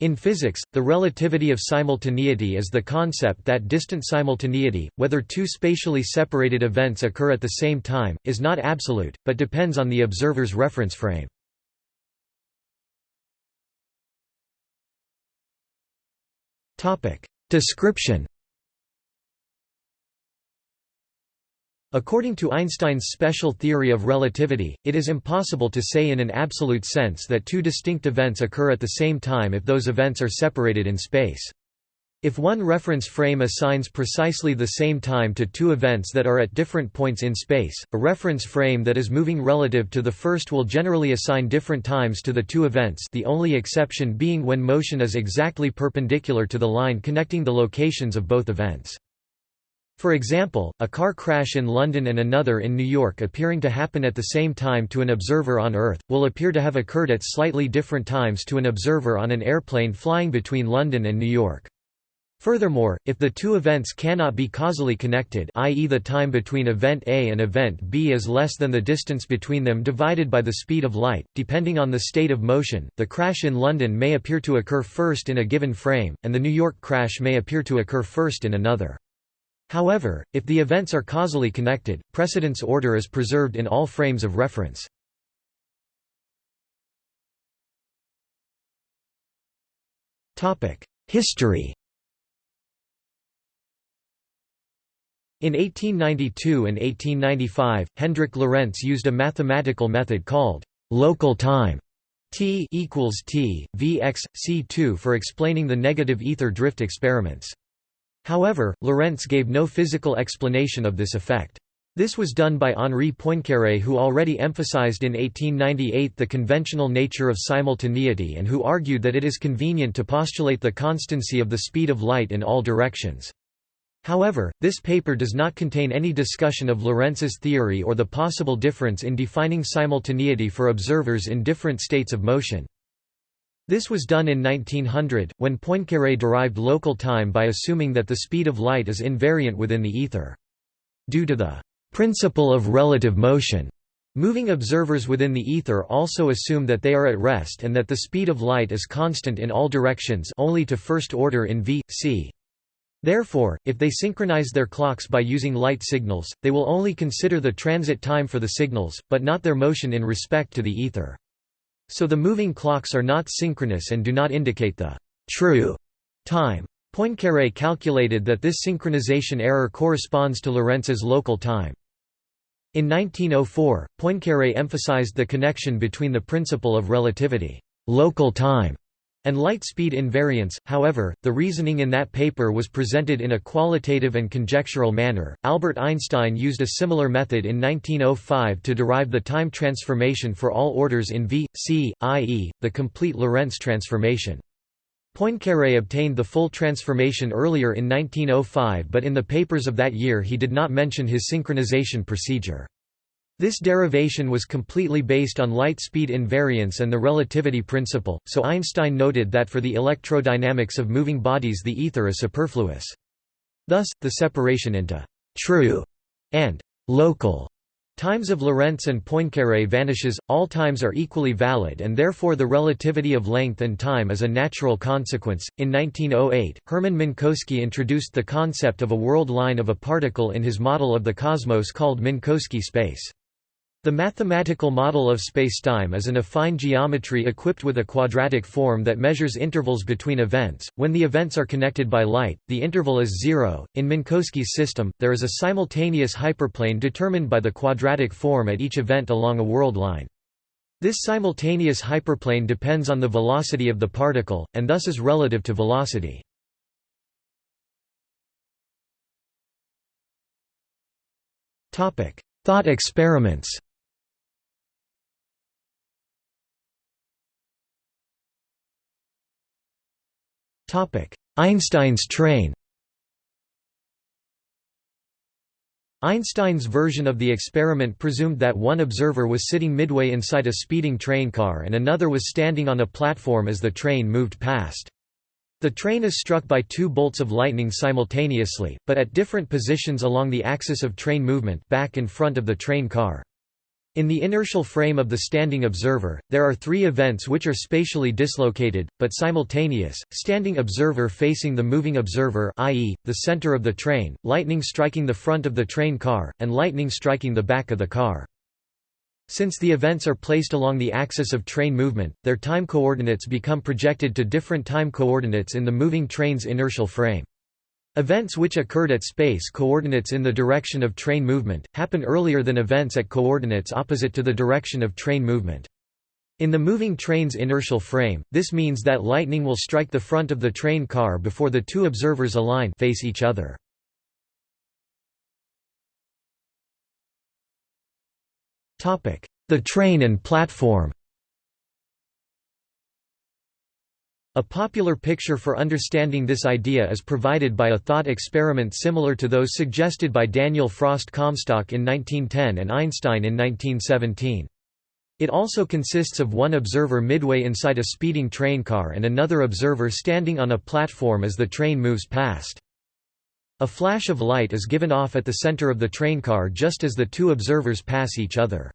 In physics, the relativity of simultaneity is the concept that distant simultaneity, whether two spatially separated events occur at the same time, is not absolute, but depends on the observer's reference frame. Description According to Einstein's special theory of relativity, it is impossible to say in an absolute sense that two distinct events occur at the same time if those events are separated in space. If one reference frame assigns precisely the same time to two events that are at different points in space, a reference frame that is moving relative to the first will generally assign different times to the two events the only exception being when motion is exactly perpendicular to the line connecting the locations of both events. For example, a car crash in London and another in New York appearing to happen at the same time to an observer on Earth, will appear to have occurred at slightly different times to an observer on an airplane flying between London and New York. Furthermore, if the two events cannot be causally connected i.e. the time between event A and event B is less than the distance between them divided by the speed of light, depending on the state of motion, the crash in London may appear to occur first in a given frame, and the New York crash may appear to occur first in another. However, if the events are causally connected, precedence order is preserved in all frames of reference. History In 1892 and 1895, Hendrik Lorentz used a mathematical method called local time T equals T, Vx, C2 for explaining the negative ether drift experiments. However, Lorentz gave no physical explanation of this effect. This was done by Henri Poincaré who already emphasized in 1898 the conventional nature of simultaneity and who argued that it is convenient to postulate the constancy of the speed of light in all directions. However, this paper does not contain any discussion of Lorentz's theory or the possible difference in defining simultaneity for observers in different states of motion. This was done in 1900, when Poincaré derived local time by assuming that the speed of light is invariant within the ether. Due to the principle of relative motion, moving observers within the ether also assume that they are at rest and that the speed of light is constant in all directions only to first order in v, c. Therefore, if they synchronize their clocks by using light signals, they will only consider the transit time for the signals, but not their motion in respect to the ether. So the moving clocks are not synchronous and do not indicate the true time. Poincaré calculated that this synchronization error corresponds to Lorentz's local time. In 1904, Poincaré emphasized the connection between the principle of relativity local time and light speed invariance. However, the reasoning in that paper was presented in a qualitative and conjectural manner. Albert Einstein used a similar method in 1905 to derive the time transformation for all orders in V, C, i.e., the complete Lorentz transformation. Poincaré obtained the full transformation earlier in 1905 but in the papers of that year he did not mention his synchronization procedure. This derivation was completely based on light speed invariance and the relativity principle, so Einstein noted that for the electrodynamics of moving bodies the ether is superfluous. Thus, the separation into «true» and «local» times of Lorentz and Poincaré vanishes, all times are equally valid and therefore the relativity of length and time is a natural consequence. In 1908, Hermann Minkowski introduced the concept of a world line of a particle in his model of the cosmos called Minkowski space. The mathematical model of spacetime is an affine geometry equipped with a quadratic form that measures intervals between events. When the events are connected by light, the interval is zero. In Minkowski's system, there is a simultaneous hyperplane determined by the quadratic form at each event along a world line. This simultaneous hyperplane depends on the velocity of the particle, and thus is relative to velocity. Thought experiments Einstein's train Einstein's version of the experiment presumed that one observer was sitting midway inside a speeding train car and another was standing on a platform as the train moved past. The train is struck by two bolts of lightning simultaneously, but at different positions along the axis of train movement back in front of the train car. In the inertial frame of the standing observer, there are three events which are spatially dislocated, but simultaneous, standing observer facing the moving observer i.e., the center of the train, lightning striking the front of the train car, and lightning striking the back of the car. Since the events are placed along the axis of train movement, their time coordinates become projected to different time coordinates in the moving train's inertial frame. Events which occurred at space coordinates in the direction of train movement, happen earlier than events at coordinates opposite to the direction of train movement. In the moving train's inertial frame, this means that lightning will strike the front of the train car before the two observers align face each other. The train and platform A popular picture for understanding this idea is provided by a thought experiment similar to those suggested by Daniel Frost Comstock in 1910 and Einstein in 1917. It also consists of one observer midway inside a speeding train car and another observer standing on a platform as the train moves past. A flash of light is given off at the center of the train car just as the two observers pass each other.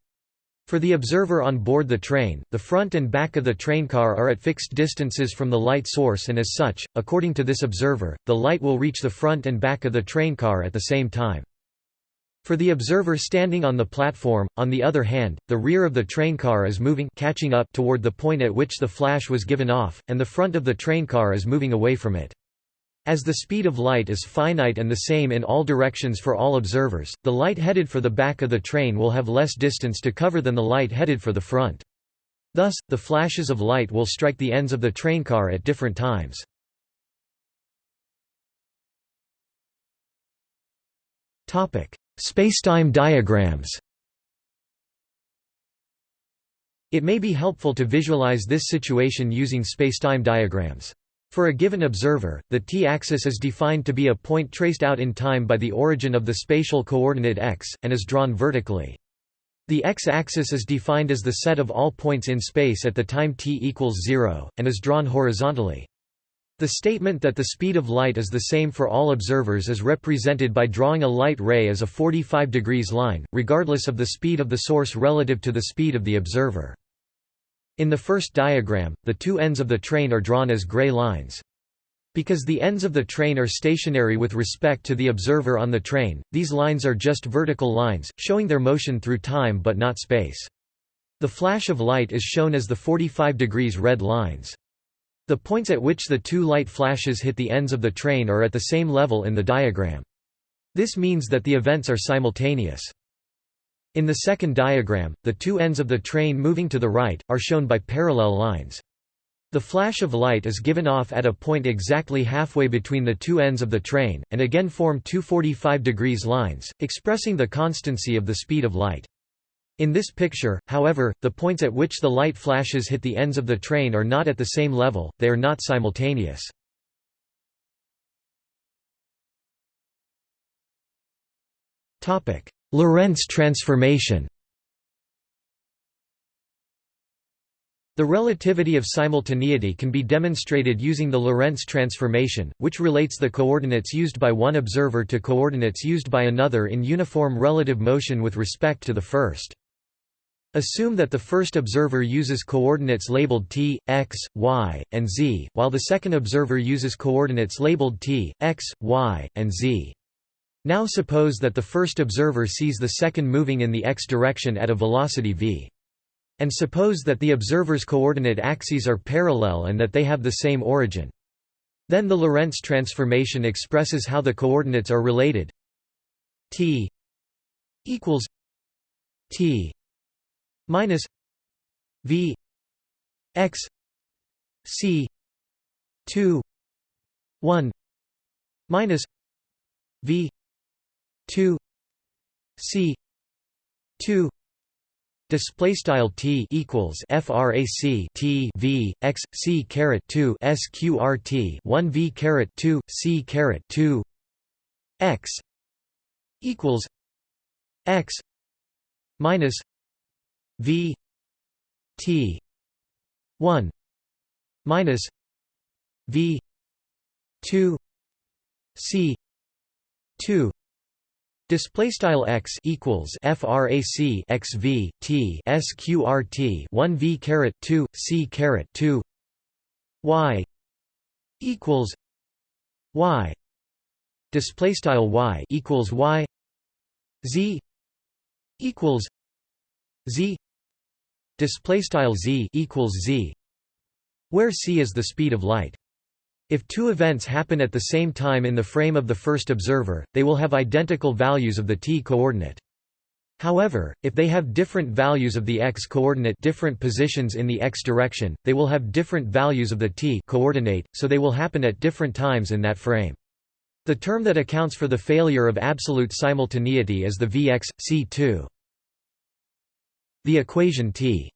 For the observer on board the train, the front and back of the train car are at fixed distances from the light source and as such, according to this observer, the light will reach the front and back of the train car at the same time. For the observer standing on the platform, on the other hand, the rear of the train car is moving catching up toward the point at which the flash was given off, and the front of the train car is moving away from it. As the speed of light is finite and the same in all directions for all observers, the light headed for the back of the train will have less distance to cover than the light headed for the front. Thus, the flashes of light will strike the ends of the train car at different times. Spacetime diagrams It may be helpful to visualize this situation using spacetime diagrams. For a given observer, the t-axis is defined to be a point traced out in time by the origin of the spatial coordinate x, and is drawn vertically. The x-axis is defined as the set of all points in space at the time t equals 0, and is drawn horizontally. The statement that the speed of light is the same for all observers is represented by drawing a light ray as a 45 degrees line, regardless of the speed of the source relative to the speed of the observer. In the first diagram, the two ends of the train are drawn as gray lines. Because the ends of the train are stationary with respect to the observer on the train, these lines are just vertical lines, showing their motion through time but not space. The flash of light is shown as the 45 degrees red lines. The points at which the two light flashes hit the ends of the train are at the same level in the diagram. This means that the events are simultaneous. In the second diagram, the two ends of the train moving to the right, are shown by parallel lines. The flash of light is given off at a point exactly halfway between the two ends of the train, and again form two 45 degrees lines, expressing the constancy of the speed of light. In this picture, however, the points at which the light flashes hit the ends of the train are not at the same level, they are not simultaneous. Lorentz transformation The relativity of simultaneity can be demonstrated using the Lorentz transformation, which relates the coordinates used by one observer to coordinates used by another in uniform relative motion with respect to the first. Assume that the first observer uses coordinates labeled t, x, y, and z, while the second observer uses coordinates labeled t, x, y, and z. Now suppose that the first observer sees the second moving in the x direction at a velocity v. And suppose that the observer's coordinate axes are parallel and that they have the same origin. Then the Lorentz transformation expresses how the coordinates are related t equals t minus v x c 2 1 minus v 2 c 2 display style t equals frac t v x c caret 2 sqrt 1 v caret 2 c caret 2 x equals x minus v t 1 minus v 2 c 2 Display style x equals frac x v t sqrt 1 v caret 2 c caret 2 y equals y. Display style y equals y. Z equals z. Display style z equals z where c is the speed of light if two events happen at the same time in the frame of the first observer, they will have identical values of the t-coordinate. However, if they have different values of the x-coordinate different positions in the x direction, they will have different values of the t-coordinate, so they will happen at different times in that frame. The term that accounts for the failure of absolute simultaneity is the Vx, C2. The equation T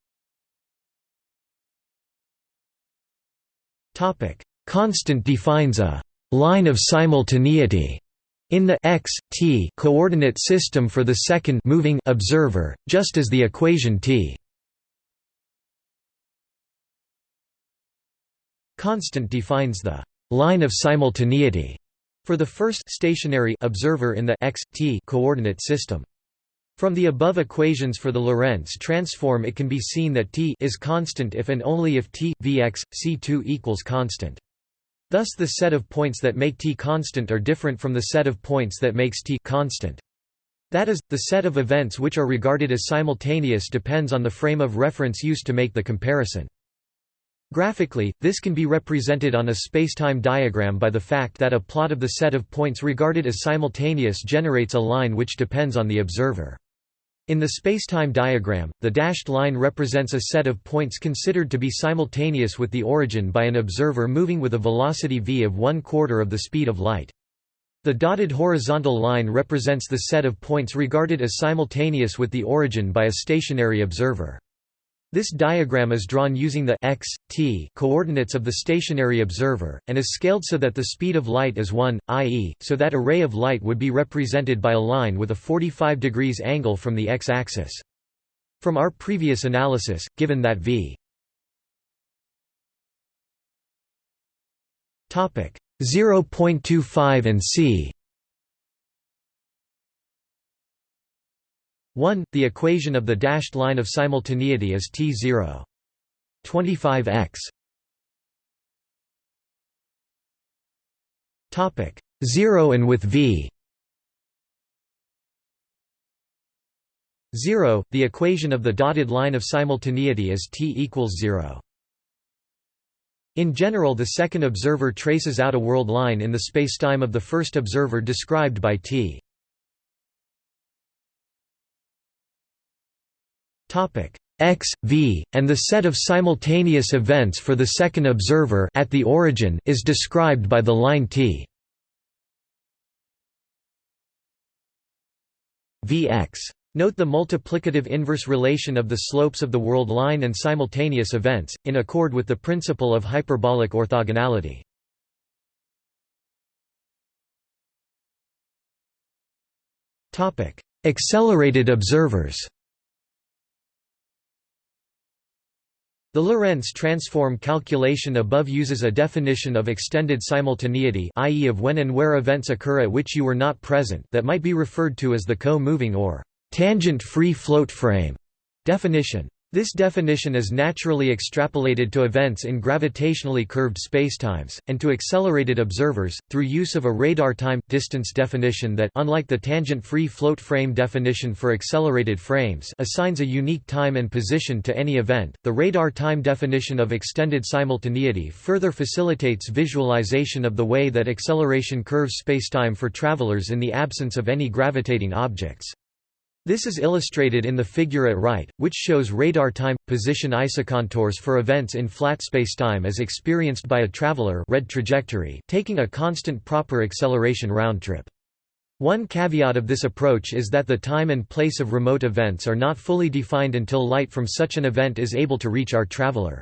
Constant defines a line of simultaneity in the x t coordinate system for the second moving observer, just as the equation t constant defines the line of simultaneity for the first stationary observer in the x t coordinate system. From the above equations for the Lorentz transform it can be seen that t is constant if and only if t vx c2 equals constant. Thus the set of points that make t constant are different from the set of points that makes t constant. That is, the set of events which are regarded as simultaneous depends on the frame of reference used to make the comparison. Graphically, this can be represented on a spacetime diagram by the fact that a plot of the set of points regarded as simultaneous generates a line which depends on the observer. In the spacetime diagram, the dashed line represents a set of points considered to be simultaneous with the origin by an observer moving with a velocity v of one quarter of the speed of light. The dotted horizontal line represents the set of points regarded as simultaneous with the origin by a stationary observer. This diagram is drawn using the x, t coordinates of the stationary observer, and is scaled so that the speed of light is 1, i.e., so that a ray of light would be represented by a line with a 45 degrees angle from the x-axis. From our previous analysis, given that v 0.25 and c 1. The equation of the dashed line of simultaneity is T0. 25x. Topic 0 and with v 0. The equation of the dotted line of simultaneity is t equals 0. In general the second observer traces out a world line in the spacetime of the first observer described by t. x, v, and the set of simultaneous events for the second observer at the origin is described by the line t vx. Note the multiplicative inverse relation of the slopes of the world line and simultaneous events, in accord with the principle of hyperbolic orthogonality. Accelerated observers The Lorentz transform calculation above uses a definition of extended simultaneity i.e. of when and where events occur at which you were not present that might be referred to as the co-moving or tangent-free float frame definition. This definition is naturally extrapolated to events in gravitationally curved spacetimes, and to accelerated observers, through use of a radar time-distance definition that unlike the tangent-free float frame definition for accelerated frames assigns a unique time and position to any event. The radar time definition of extended simultaneity further facilitates visualization of the way that acceleration curves spacetime for travelers in the absence of any gravitating objects. This is illustrated in the figure at right, which shows radar time position isocontours for events in flat spacetime as experienced by a traveler red trajectory taking a constant proper acceleration round-trip. One caveat of this approach is that the time and place of remote events are not fully defined until light from such an event is able to reach our traveler.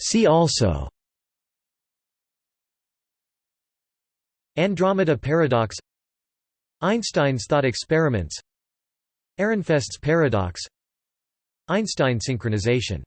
See also Andromeda paradox Einstein's thought experiments Ehrenfest's paradox Einstein synchronization